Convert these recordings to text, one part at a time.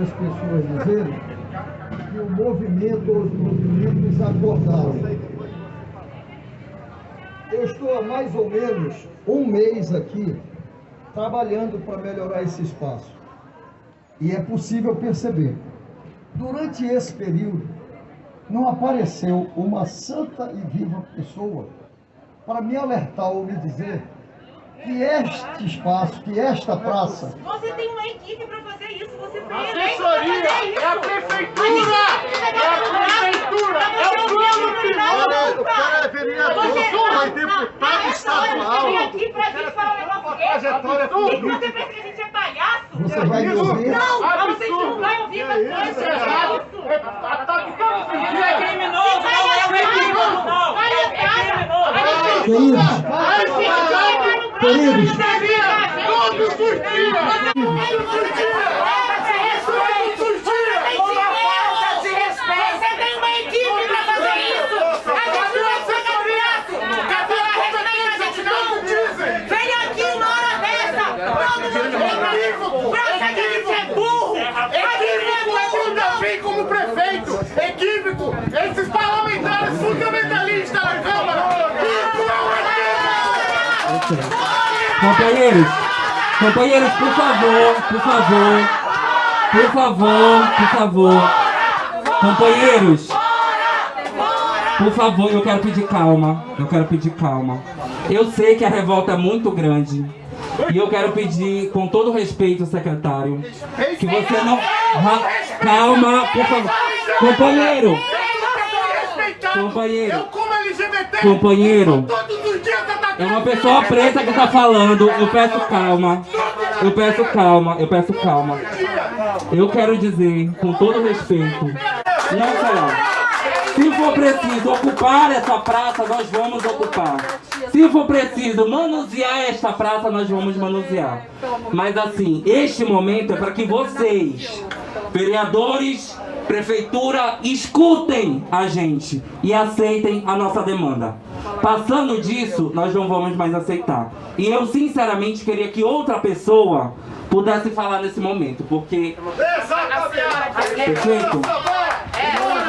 as pessoas dizerem que o movimento ou os movimentos acordaram. Eu estou há mais ou menos um mês aqui trabalhando para melhorar esse espaço. E é possível perceber. Durante esse período, não apareceu uma santa e viva pessoa para me alertar ou me dizer que este espaço, que esta praça. Você tem uma equipe para fazer assessoria é a prefeitura! É a prefeitura! É o plano piloto! O cara é vereador, foi deputado estadual. Você aqui pra gente falar um negócio desse. você pensa que a gente é palhaço? Você vai ouvir? Não, Absurdo. vocês não vão ouvir É isso, coisas. Isso é É errado! É ataque Isso dias! é criminoso, não é criminoso, não. É criminoso. Queridos, queridos, Todos os dias! Você tem uma equipe pra fazer isso! A gente não é só candidato! Capela respeita a gente não! Vem aqui uma hora dessa! Todo mundo vem pra que a gente é burro! Equívoco é quando eu vim como prefeito! Equívoco! Esses parlamentares fundamentalistas na Câmara! Isso Companheiros, companheiros, por favor, por favor, por favor, por favor. Companheiros, por favor, eu quero pedir calma, eu quero pedir calma. Eu sei que a revolta é muito grande. E eu quero pedir, com todo respeito, secretário, que você não... Calma, por favor. Companheiro, Companheiro. LGBT! Companheiro. Atacando! É uma pessoa preta que tá falando. Eu peço calma. Eu peço calma. Eu peço calma. Eu quero dizer, com todo respeito, não. Se for preciso ocupar essa praça, nós vamos ocupar. Se for preciso manusear esta praça, nós vamos manusear. Mas assim, este momento é para que vocês, vereadores, prefeitura, escutem a gente e aceitem a nossa demanda. Passando disso, nós não vamos mais aceitar. E eu sinceramente queria que outra pessoa pudesse falar nesse momento, porque perfeito?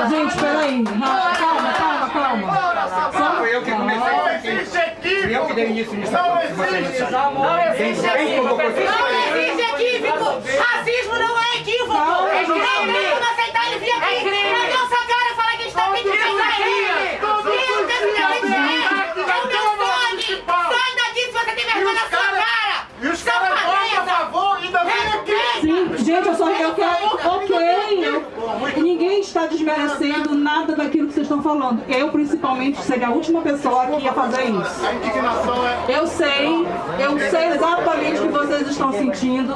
Gente, peraí. Calma, calma, calma. Só foi eu que comecei Não existe equívoco! eu que dei início nisso. Não existe! Não existe equívoco! Não existe equívoco não é equívoco! Não tem como aceitar ele vir aqui! Cadê o sua cara falar que a gente tá pedindo ele? Todos os Eu tenho que dias, dizer! É o meu sangue! Sai daqui se você tem vergonha na sua cara! E os caras votam a favor e ainda vem aqui! Sim, gente, eu só eu quero. Ok. Ninguém está desmerecendo nada daquilo que vocês estão falando. Eu, principalmente, seria a última pessoa que ia fazer isso. É... Eu sei, eu sei exatamente o que vocês estão sentindo.